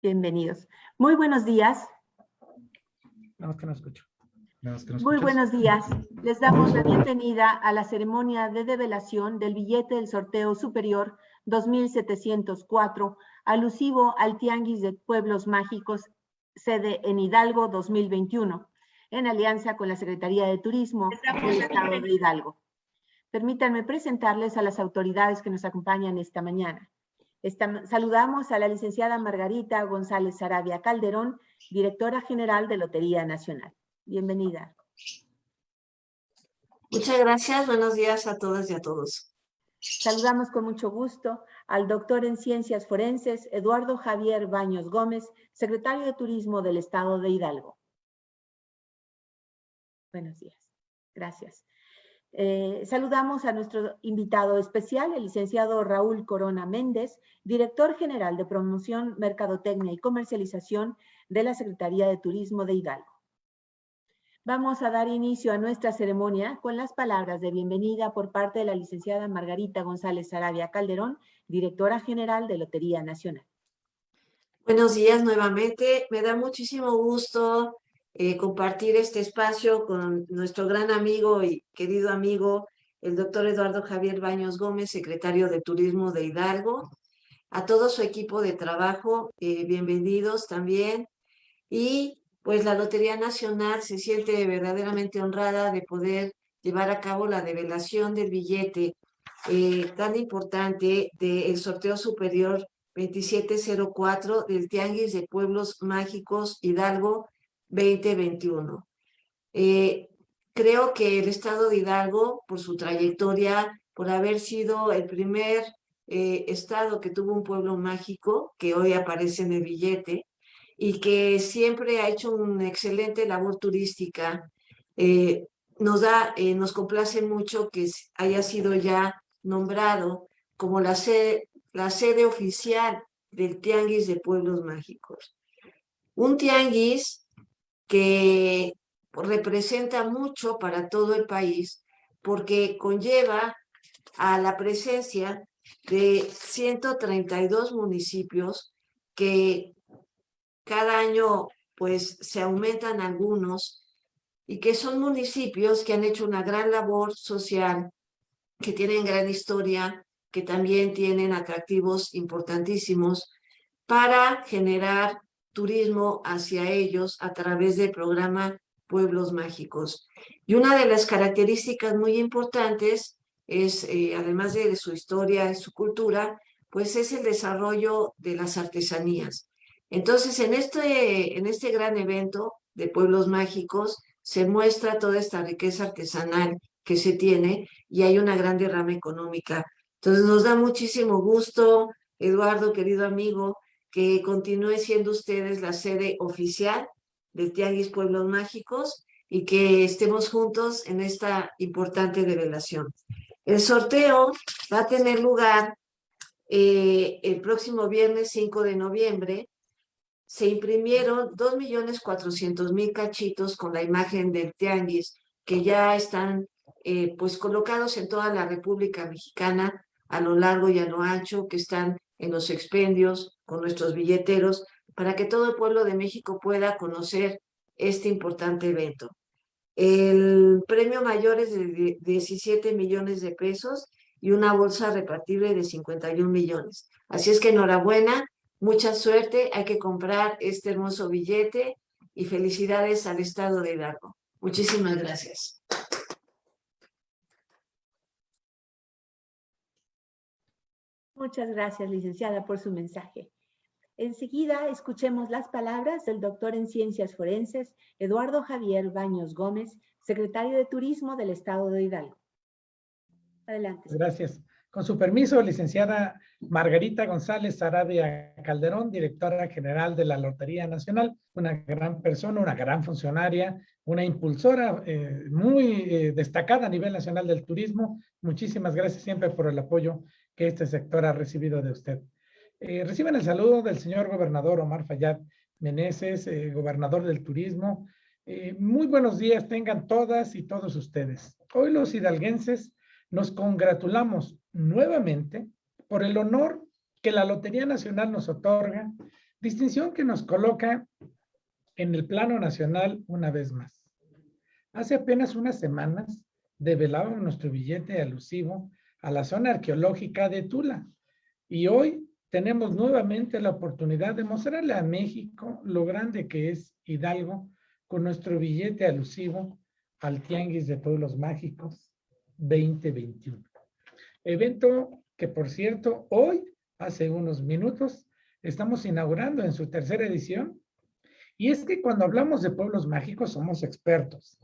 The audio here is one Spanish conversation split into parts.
Bienvenidos. Muy buenos días. No, que no escucho. Muy buenos días. Les damos la bienvenida a la ceremonia de develación del billete del sorteo superior 2704, alusivo al Tianguis de Pueblos Mágicos, sede en Hidalgo 2021, en alianza con la Secretaría de Turismo del Estado de Hidalgo. Permítanme presentarles a las autoridades que nos acompañan esta mañana. Saludamos a la licenciada Margarita González Sarabia Calderón, directora general de Lotería Nacional. Bienvenida. Muchas gracias. Buenos días a todas y a todos. Saludamos con mucho gusto al doctor en Ciencias Forenses, Eduardo Javier Baños Gómez, secretario de Turismo del Estado de Hidalgo. Buenos días. Gracias. Eh, saludamos a nuestro invitado especial, el licenciado Raúl Corona Méndez, director general de Promoción, Mercadotecnia y Comercialización de la Secretaría de Turismo de Hidalgo. Vamos a dar inicio a nuestra ceremonia con las palabras de bienvenida por parte de la licenciada Margarita González Sarabia Calderón, directora general de Lotería Nacional. Buenos días nuevamente. Me da muchísimo gusto eh, compartir este espacio con nuestro gran amigo y querido amigo, el doctor Eduardo Javier Baños Gómez, secretario de Turismo de Hidalgo. A todo su equipo de trabajo, eh, bienvenidos también. Y pues la Lotería Nacional se siente verdaderamente honrada de poder llevar a cabo la develación del billete eh, tan importante del sorteo superior 2704 del Tianguis de Pueblos Mágicos Hidalgo 2021. Eh, creo que el Estado de Hidalgo, por su trayectoria, por haber sido el primer eh, estado que tuvo un pueblo mágico, que hoy aparece en el billete, y que siempre ha hecho una excelente labor turística. Eh, nos, da, eh, nos complace mucho que haya sido ya nombrado como la sede, la sede oficial del Tianguis de Pueblos Mágicos. Un tianguis que representa mucho para todo el país porque conlleva a la presencia de 132 municipios que cada año pues se aumentan algunos y que son municipios que han hecho una gran labor social, que tienen gran historia, que también tienen atractivos importantísimos para generar turismo hacia ellos a través del programa Pueblos Mágicos. Y una de las características muy importantes es, eh, además de su historia y su cultura, pues es el desarrollo de las artesanías. Entonces, en este, en este gran evento de pueblos mágicos se muestra toda esta riqueza artesanal que se tiene y hay una gran derrama económica. Entonces, nos da muchísimo gusto, Eduardo, querido amigo, que continúe siendo ustedes la sede oficial del Tianguis Pueblos Mágicos y que estemos juntos en esta importante revelación. El sorteo va a tener lugar eh, el próximo viernes 5 de noviembre se imprimieron 2.400.000 cachitos con la imagen del tianguis que ya están eh, pues colocados en toda la República Mexicana a lo largo y a lo ancho, que están en los expendios con nuestros billeteros, para que todo el pueblo de México pueda conocer este importante evento. El premio mayor es de 17 millones de pesos y una bolsa repartible de 51 millones. Así es que enhorabuena Mucha suerte, hay que comprar este hermoso billete y felicidades al Estado de Hidalgo. Muchísimas gracias. Muchas gracias, licenciada, por su mensaje. Enseguida escuchemos las palabras del doctor en Ciencias Forenses, Eduardo Javier Baños Gómez, secretario de Turismo del Estado de Hidalgo. Adelante. Gracias. Con su permiso, licenciada Margarita González Sarabia Calderón, directora general de la Lotería Nacional, una gran persona, una gran funcionaria, una impulsora eh, muy eh, destacada a nivel nacional del turismo. Muchísimas gracias siempre por el apoyo que este sector ha recibido de usted. Eh, reciben el saludo del señor gobernador Omar Fayad Meneses, gobernador del turismo. muy buenos días tengan todas y todos ustedes. Hoy los hidalguenses nos congratulamos nuevamente por el honor que la Lotería Nacional nos otorga Distinción que nos coloca en el plano nacional una vez más. Hace apenas unas semanas develábamos nuestro billete alusivo a la zona arqueológica de Tula. Y hoy tenemos nuevamente la oportunidad de mostrarle a México lo grande que es Hidalgo con nuestro billete alusivo al Tianguis de Pueblos Mágicos 2021. Evento que, por cierto, hoy, hace unos minutos, estamos inaugurando en su tercera edición. Y es que cuando hablamos de pueblos mágicos somos expertos.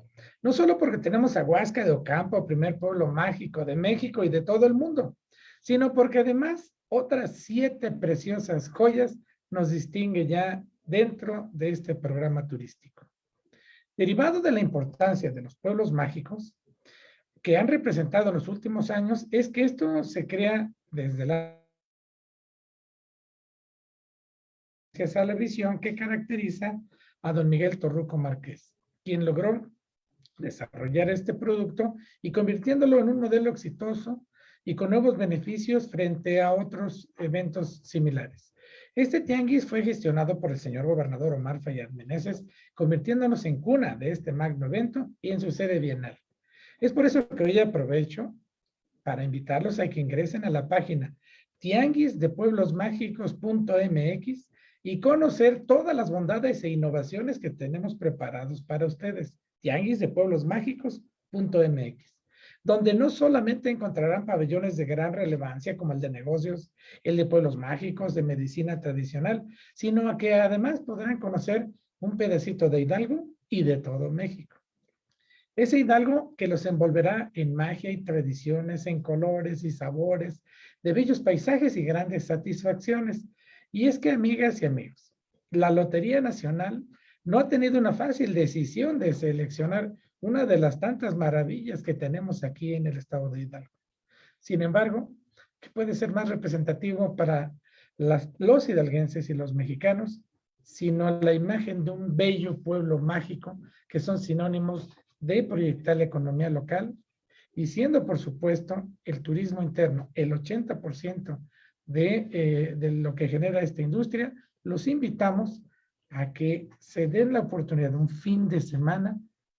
No solo porque tenemos a Huasca de Ocampo, primer pueblo mágico de México y de todo el mundo, sino porque además otras siete preciosas joyas nos distingue ya dentro de este programa turístico. Derivado de la importancia de los pueblos mágicos que han representado en los últimos años, es que esto se crea desde la a la visión que caracteriza a don Miguel Torruco Márquez, quien logró desarrollar este producto y convirtiéndolo en un modelo exitoso y con nuevos beneficios frente a otros eventos similares. Este tianguis fue gestionado por el señor gobernador Omar Fayad Meneses, convirtiéndonos en cuna de este magno evento y en su sede bienal. Es por eso que hoy aprovecho para invitarlos a que ingresen a la página tianguisdepueblosmágicos.mx y conocer todas las bondades e innovaciones que tenemos preparados para ustedes. tianguisdepueblosmágicos.mx donde no solamente encontrarán pabellones de gran relevancia como el de negocios, el de pueblos mágicos, de medicina tradicional, sino que además podrán conocer un pedacito de Hidalgo y de todo México. Ese Hidalgo que los envolverá en magia y tradiciones, en colores y sabores, de bellos paisajes y grandes satisfacciones. Y es que, amigas y amigos, la Lotería Nacional no ha tenido una fácil decisión de seleccionar una de las tantas maravillas que tenemos aquí en el estado de Hidalgo. Sin embargo, ¿qué puede ser más representativo para los hidalguenses y los mexicanos, sino la imagen de un bello pueblo mágico que son sinónimos de proyectar la economía local y siendo, por supuesto, el turismo interno el 80% de, eh, de lo que genera esta industria, los invitamos a que se den la oportunidad de un fin de semana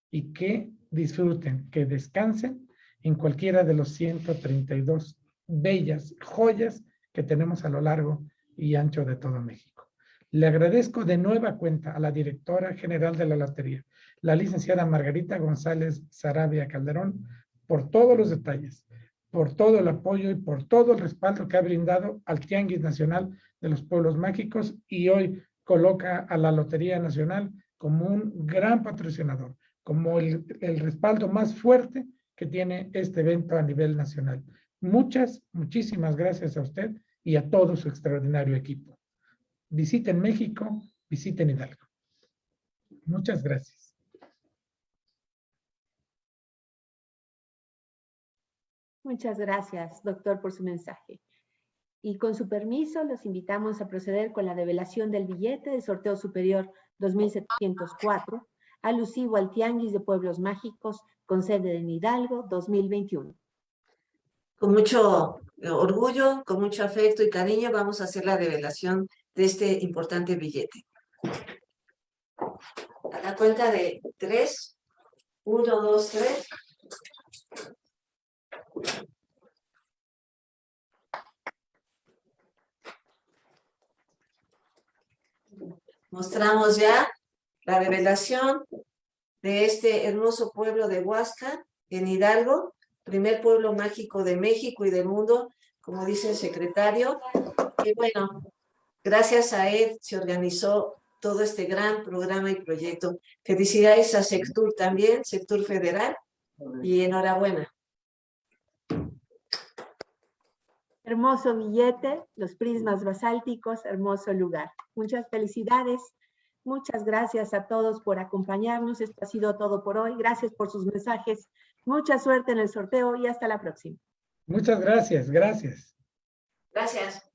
y que disfruten, que descansen en cualquiera de los 132 bellas joyas que tenemos a lo largo y ancho de todo México. Le agradezco de nueva cuenta a la directora general de la lotería, la licenciada Margarita González Sarabia Calderón, por todos los detalles, por todo el apoyo y por todo el respaldo que ha brindado al Tianguis Nacional de los Pueblos Mágicos y hoy coloca a la Lotería Nacional como un gran patrocinador como el, respaldo más fuerte que tiene este evento a nivel nacional. Muchas, muchísimas gracias a usted y a todo su extraordinario equipo. Visiten México, visiten Hidalgo. Muchas gracias. Muchas gracias, doctor, por su mensaje. Y con su permiso, los invitamos a proceder con la develación del billete de sorteo superior 2704 alusivo al Tianguis de Pueblos Mágicos con sede en Hidalgo 2021. Con mucho orgullo, con mucho afecto y cariño vamos a hacer la revelación de este importante billete. A la cuenta de tres, uno, dos, tres. Mostramos ya la revelación de este hermoso pueblo de Huasca, en Hidalgo, primer pueblo mágico de México y del mundo, como dice el secretario. Y bueno, gracias a él se organizó todo este gran programa y proyecto. Felicidades a Sectur también, Sectur Federal, y enhorabuena. Hermoso billete, los prismas basálticos, hermoso lugar. Muchas felicidades. Muchas gracias a todos por acompañarnos. Esto ha sido todo por hoy. Gracias por sus mensajes. Mucha suerte en el sorteo y hasta la próxima. Muchas gracias. Gracias. Gracias.